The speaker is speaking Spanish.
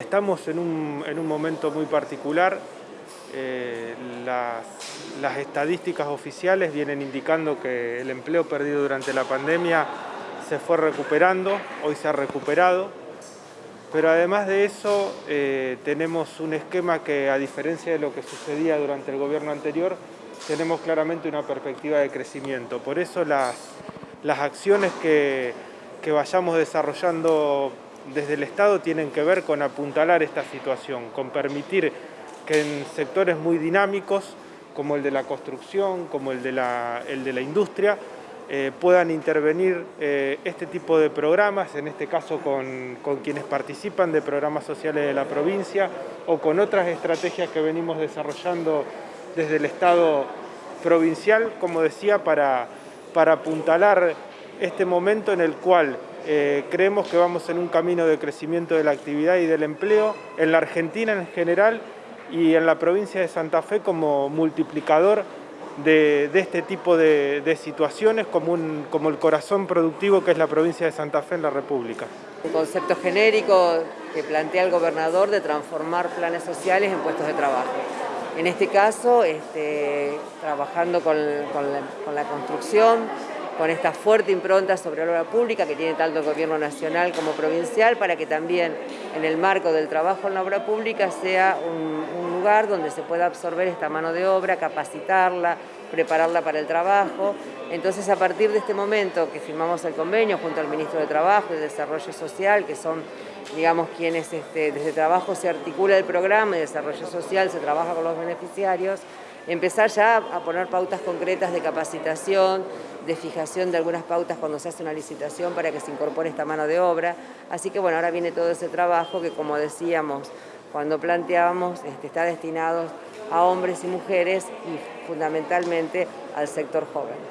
Estamos en un, momento muy particular. Eh, las, las, estadísticas oficiales vienen indicando que el empleo perdido durante la pandemia se fue recuperando, hoy se ha recuperado, pero además de eso eh, tenemos un esquema que a diferencia de lo que sucedía durante el gobierno anterior, tenemos claramente una perspectiva de crecimiento. Por eso las, las acciones que, que vayamos desarrollando desde el Estado tienen que ver con apuntalar esta situación, con permitir que en sectores muy dinámicos, como el de la construcción, como el de la, industria, eh, puedan intervenir eh, este tipo de programas, en este caso con, quienes participan de programas sociales de la provincia o con otras estrategias que venimos desarrollando desde el Estado provincial, como decía, para apuntalar este momento en el cual eh, creemos que vamos en un camino de crecimiento de la actividad y del empleo en la Argentina en general y en la provincia de Santa Fe como multiplicador de, este tipo de, situaciones como, el corazón productivo que es la provincia de Santa Fe en la República. Un concepto genérico que plantea el gobernador de transformar planes sociales en puestos de trabajo. En este caso, este, trabajando con la construcción, con esta fuerte impronta sobre la obra pública que tiene tanto el gobierno nacional como provincial para que también en el marco del trabajo en la obra pública sea un, lugar donde se pueda absorber esta mano de obra, capacitarla, prepararla para el trabajo. Entonces a partir de este momento que firmamos el convenio junto al Ministro de Trabajo y de Desarrollo Social, que son digamos quienes este, desde trabajo se articula el programa y desarrollo social se trabaja con los beneficiarios, empezar ya a poner pautas concretas de capacitación, de fijación de algunas pautas cuando se hace una licitación para que se incorpore esta mano de obra. Así que bueno, ahora viene todo ese trabajo que como decíamos cuando planteábamos este, está destinado a hombres y mujeres y fundamentalmente al sector joven.